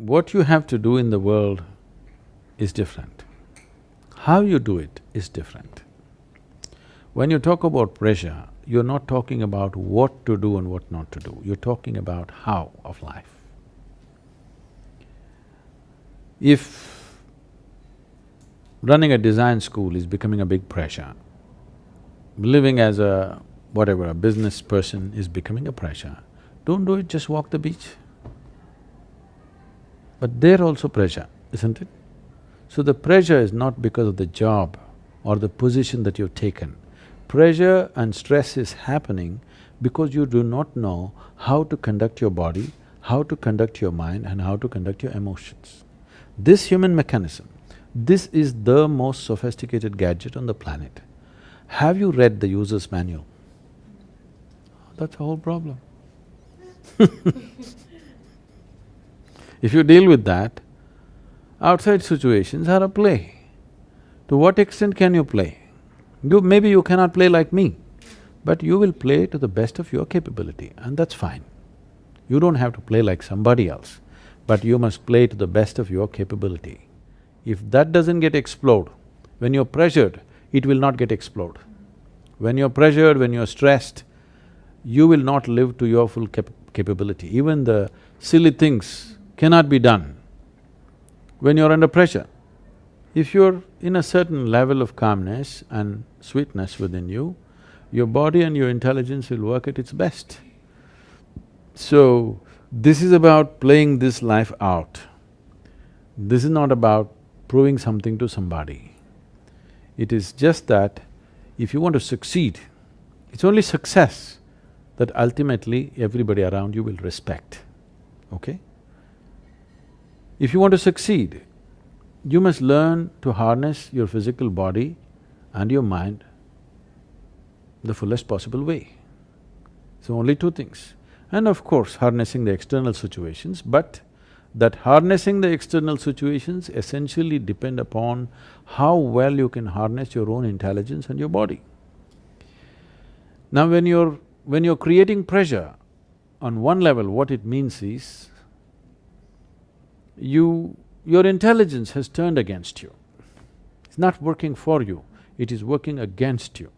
what you have to do in the world is different. How you do it is different. When you talk about pressure, you're not talking about what to do and what not to do, you're talking about how of life. If running a design school is becoming a big pressure, living as a whatever, a business person is becoming a pressure, don't do it, just walk the beach. But there also pressure, isn't it? So the pressure is not because of the job or the position that you've taken. Pressure and stress is happening because you do not know how to conduct your body, how to conduct your mind and how to conduct your emotions. This human mechanism, this is the most sophisticated gadget on the planet. Have you read the user's manual? That's the whole problem. if you deal with that, outside situations are a play. To what extent can you play? You… maybe you cannot play like me, but you will play to the best of your capability and that's fine. You don't have to play like somebody else, but you must play to the best of your capability. If that doesn't get explored, when you're pressured, it will not get explored. When you're pressured, when you're stressed, you will not live to your full cap capability. Even the silly things cannot be done when you're under pressure. If you're in a certain level of calmness and sweetness within you, your body and your intelligence will work at its best. So, this is about playing this life out. This is not about proving something to somebody. It is just that if you want to succeed, it's only success that ultimately everybody around you will respect, okay? If you want to succeed, you must learn to harness your physical body and your mind the fullest possible way. So only two things. And of course, harnessing the external situations, but that harnessing the external situations essentially depend upon how well you can harness your own intelligence and your body. Now when you're when you're creating pressure, on one level what it means is, you… your intelligence has turned against you. It's not working for you, it is working against you.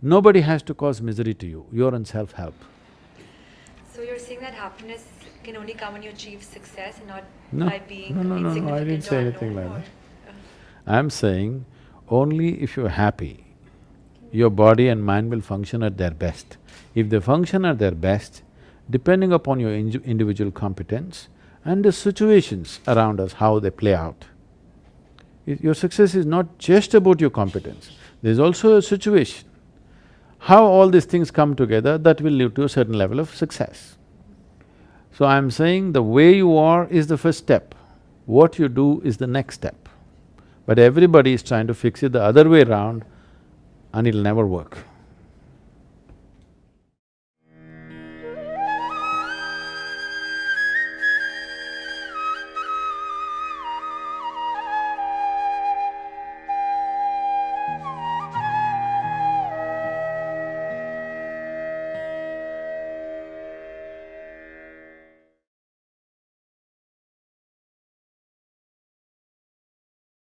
Nobody has to cause misery to you, you're in self-help. So you're saying that happiness can only come when you achieve success and not no. by being no, no, no, no, I didn't say anything like that. I'm saying only if you're happy, your body and mind will function at their best. If they function at their best, depending upon your individual competence and the situations around us, how they play out, your success is not just about your competence, there's also a situation. How all these things come together, that will lead to a certain level of success. So I'm saying the way you are is the first step, what you do is the next step. But everybody is trying to fix it the other way around and it'll never work.